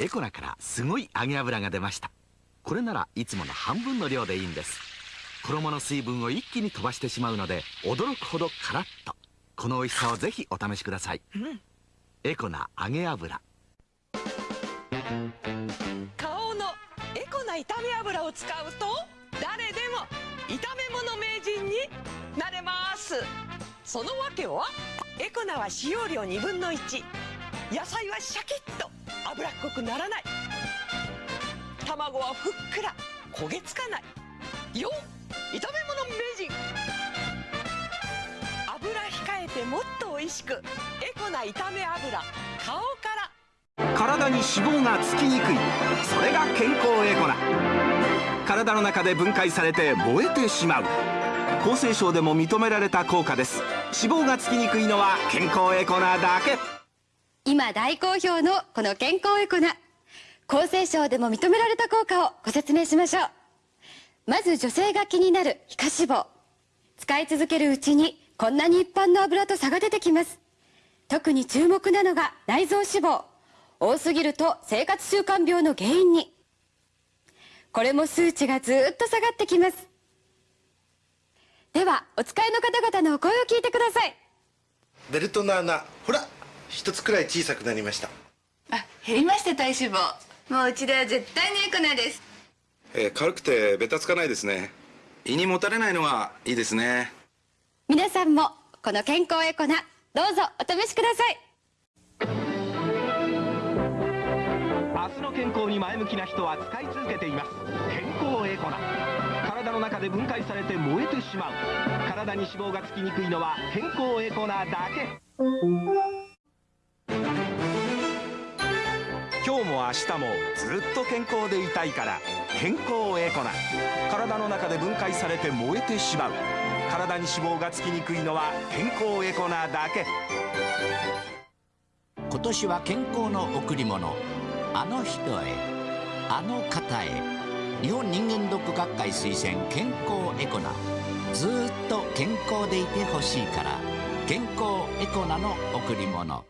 エコナからすごい揚げ油が出ました。これならいつもの半分の量でいいんです。衣の水分を一気に飛ばしてしまうので驚くほどカラッと。この美味しさをぜひお試しください、うん、エコナ揚げ油。顔のエコな炒め油を使うと誰でも炒め物名人になれます。その訳はエコナは使用量2分の1野菜はシャキッと脂っこくならない。卵はふっくら焦げつかない。よ炒め物名人。油控えてもっと美味しくエコな炒め油。顔から。体に脂肪がつきにくい。それが健康エコな。体の中で分解されて燃えてしまう。厚生省でも認められた効果です。脂肪がつきにくいのは健康エコなだけ。今大好評のこの健康エコな厚生省でも認められた効果をご説明しましょう。まず女性が気になる皮下脂肪。使い続けるうちにこんなに一般の油と差が出てきます。特に注目なのが内臓脂肪。多すぎると生活習慣病の原因に。これも数値がずっと下がってきます。ではお使いの方々のお声を聞いてください。ベルトの穴。ほら。一つくらい小さくなりました。あ減りました体脂肪。もううちでは絶対にエコなです。えー、軽くてベタつかないですね。胃にもたれないのはいいですね。皆さんもこの健康エコな。どうぞお試しください。明日の健康に前向きな人は使い続けています。健康エコな。体の中で分解されて燃えてしまう。体に脂肪がつきにくいのは健康エコなだけ日も明日もずっと健康でいたいから健康エコな。体の中で分解されて燃えてしまう。体に脂肪がつきにくいのは健康エコなだけ。今年は健康の贈り物。あの人へ。あの方へ。日本人間ドック学会推薦健康エコな。ずっと健康でいてほしいから健康エコなの贈り物。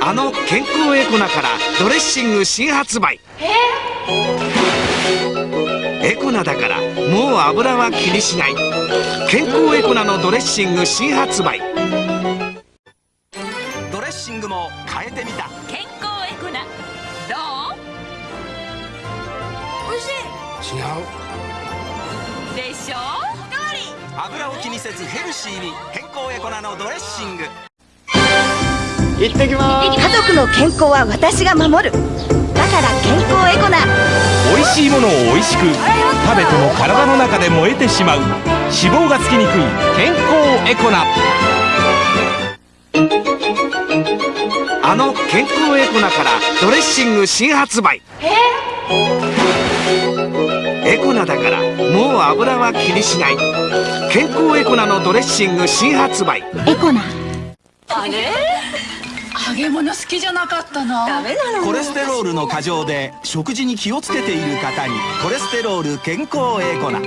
あの健康エコナからドレッシング新発売。エコナだからもう油は気にしない。健康エコナのドレッシング新発売。ドレッシングも変えてみた。健康エコナ。どう？美味しい。違う。でしょ？油を気にせずヘルシーに。健康エコナのドレッシング行ってきます。家族の健康は私が守る。だから健康エコな。美味しいものを美味しく食べても体の中で燃えてしまう。脂肪がつきにくい健康エコな。あの健康エコナからドレッシング新発売。エコナだからもう油は気にしない。健康エコナのドレッシング新発売。エコナ。あれ？揚げ物好きじゃなかったな。ダメなのコレステロールの過剰で食事に気をつけている方にコレステロール健康エコナ。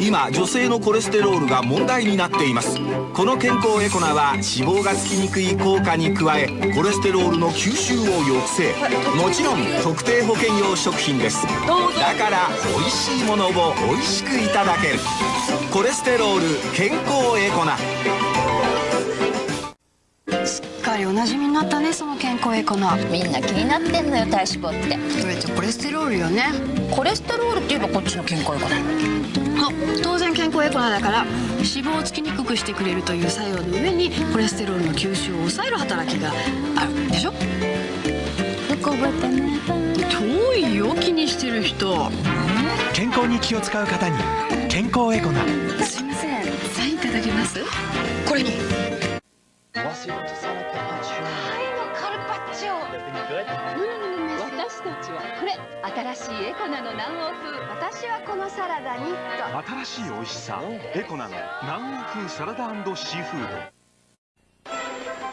今女性のコレステロールが問題になっています。この健康エコナは脂肪がつきにくい効果に加えコレステロールの吸収を抑制。もちろん特定保険用食品です。だから美味しいものを美味しくいただける。コレステロール健康エコナかりおなじみになったねその健康エコな。みんな気になってんのよ体脂肪って。それじゃコレステロールよね。コレステロールって言えばこっちの健康エコな当然健康エコナだから脂肪をつきにくくしてくれるという作用の上にコレステロールの吸収を抑える働きがあるでしょ？よく覚えてね。遠いよ気にしてる人。健康に気を使う方に健康エコな。すいません。サインいただけます？これに私たちはこれ新しいエコナの南欧風私はこのサラダにと。新しい美味しさエコナの。南欧風サラダシーフード。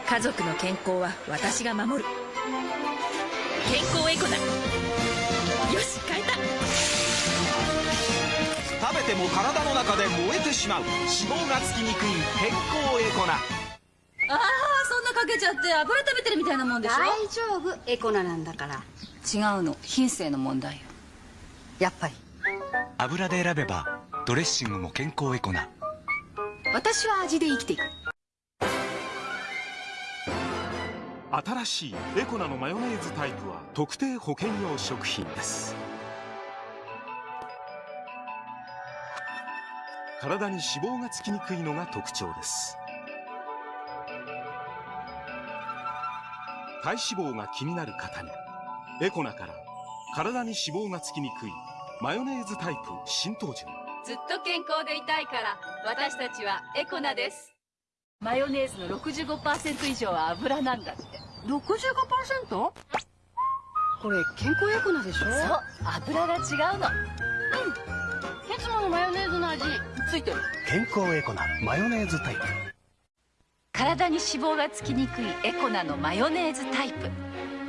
家族の健康は私が守る。健康エコナよし変えた。食べても体の中で燃えてしまう。脂肪がつきにくい健康エコナああそんなかけちゃって油食べてるみたいなもんでしょ？大丈夫。エコナなんだから。違うの。品性の問題よ。やっぱり。油で選べばドレッシングも健康エコな。私は味で生きていく。新しいエコナのマヨネーズタイプは特定保険用食品です。体に脂肪がつきにくいのが特徴です体脂肪が気になる方にエコナから体に脂肪がつきにくいマヨネーズタイプ新登場。ずっと健康でいたいから私たちはエコナです。マヨネーズの65%以上は油なんだって。65%? これ健康エコナでしょ？そう油が違うの。うん。いつものマヨネーズの味。ついてる。健康エコなマヨネーズタイプ体に脂肪がつきにくいエコナのマヨネーズタイプ。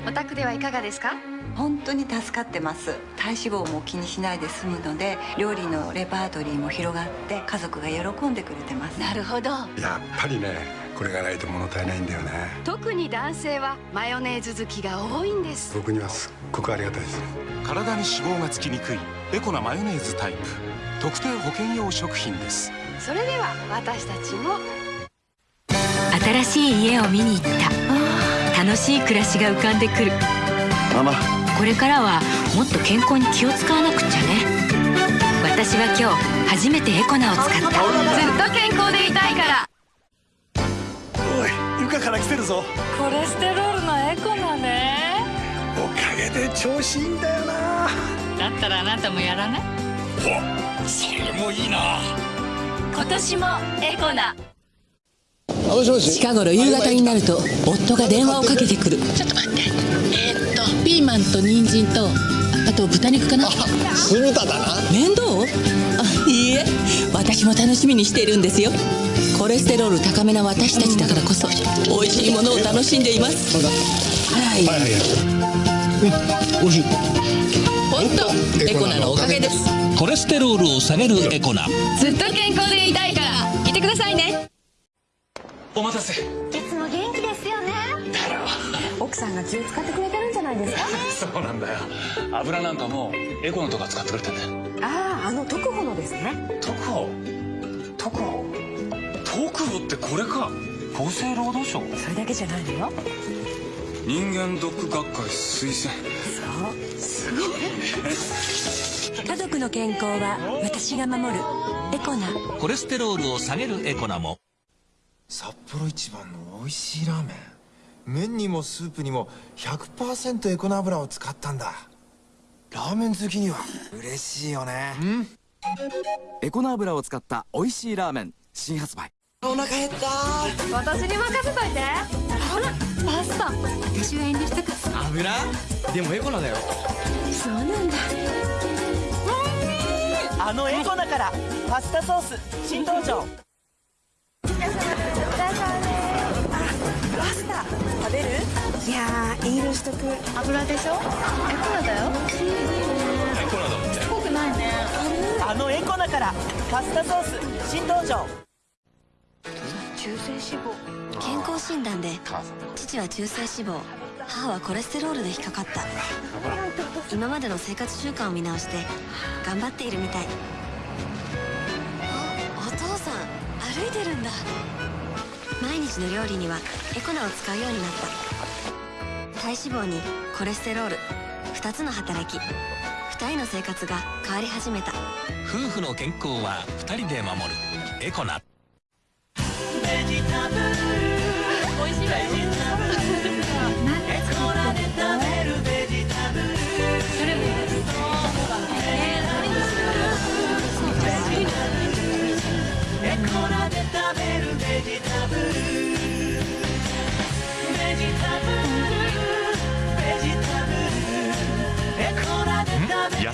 お宅ではいかがですか？本当に助かってます。体脂肪も気にしないで済むので料理のレパートリーも広がって家族が喜んでくれてます。なるほど。やっぱりねこれがないと物足りないんだよね。特に男性はマヨネーズ好きが多いんです。僕にはすっごくありがたいです。体に脂肪がつきにくいエコなマヨネーズタイプ。特定保険用食品です。それでは私たちも新しい家を見に行った。楽しい暮らしが浮かんでくる。ママ。これからはもっと健康に気を使わなくっちゃね。私は今日初めてエコナを使った。ずっと健康でいたいから。おい床から来てるぞ。コレステロールのエコナね。おかげで調子いいんだよな。だったらあなたもやらない？おそれもいいな。今年もエコナ近頃夕方になると夫が電話をかけてくる。ちょっと待って。えー、っとピーマンと人参とあと豚肉かな。酢豚だな。面倒？あいいえ。私も楽しみにしているんですよ。コレステロール高めな私たちだからこそ美味しいものを楽しんでいます。はい。はいはいうん美味しい。本当エコナのおかげです。コレステロールを下げるエコナずっと健康でいたいからいてくださいねお待たせ。いつも元気ですよね。奥さんが気を使ってくれてるんじゃないですか そうなんだよ。油なんかもエコのとか使ってくれてんだよ。あああの特保のですね。特保？特保？特保ってこれか。厚生労働省？それだけじゃないのよ。人間ドック学会推薦。そう。すごい。家族の健康は私が守るエコナコレステロールを下げるエコナも札幌一番の美味しいラーメン。麺にもスープにも100%エコナ油を使ったんだ。ラーメン好きには。嬉しいよね。うん？エコナ油を使った美味しいラーメン。新発売。お腹減った。私に任せといて。ほらパスタ。私は遠慮したから。油？でもエコナだよ。そうなんだ。あのエコナから。パスタソース。新登場パスタ食べる？いやー遠慮しとく。油でしょ？エコナだよ。エコナだもんね。濃くないね。あのエコナからパスタソース新登場。中性脂肪。健康診断で。父は中性脂肪。母はコレステロールで引っかかった。今までの生活習慣を見直して頑張っているみたい。あお父さん歩いてるんだ毎日の料理にはエコナを使うようになった。体脂肪にコレステロール。2つの働き。2人の生活が変わり始めた。夫婦の健康は2人で守る。エコナベジタブル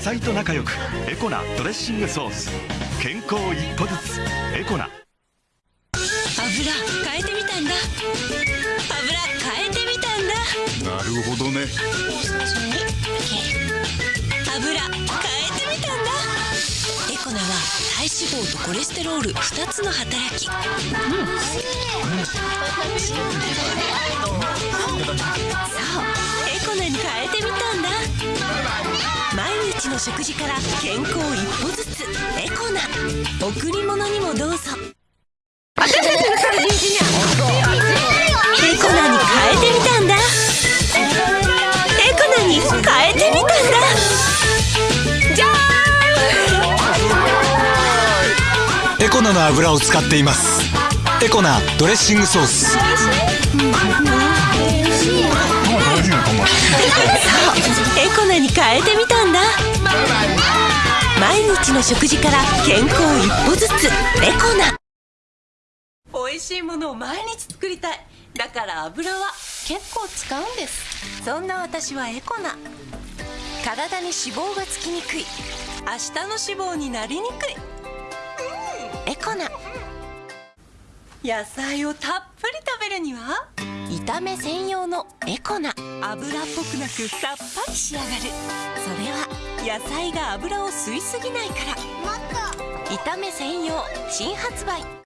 菜と仲良くエコナドレッシングソース。健康一歩ずつ。エコナ油変えてみたんだ。油変えてみたんだ。なるほどね。油変えてみたんだ。エコナは体脂肪とコレステロール2つの働き、そう。エコナに変えてみたんだ毎日の食事から健康一歩ずつエコナ贈り物にもどうぞ。エコナに変えてみたんだ。エコナに変えてみたんだ。じゃーんエコナの油を使っています。エコナドレッシングソース。日の食事から健康一歩ずつ。エコナ美味しいものを毎日作りたい。だから油は結構使うんです。そんな私はエコナ体に脂肪がつきにくい。明日の脂肪になりにくい。エコナ野菜をたっぷり食べるには炒め専用のエコナ油っぽくなくさっぱり仕上がる。それは野菜が油を吸いすぎないから。炒め専用新発売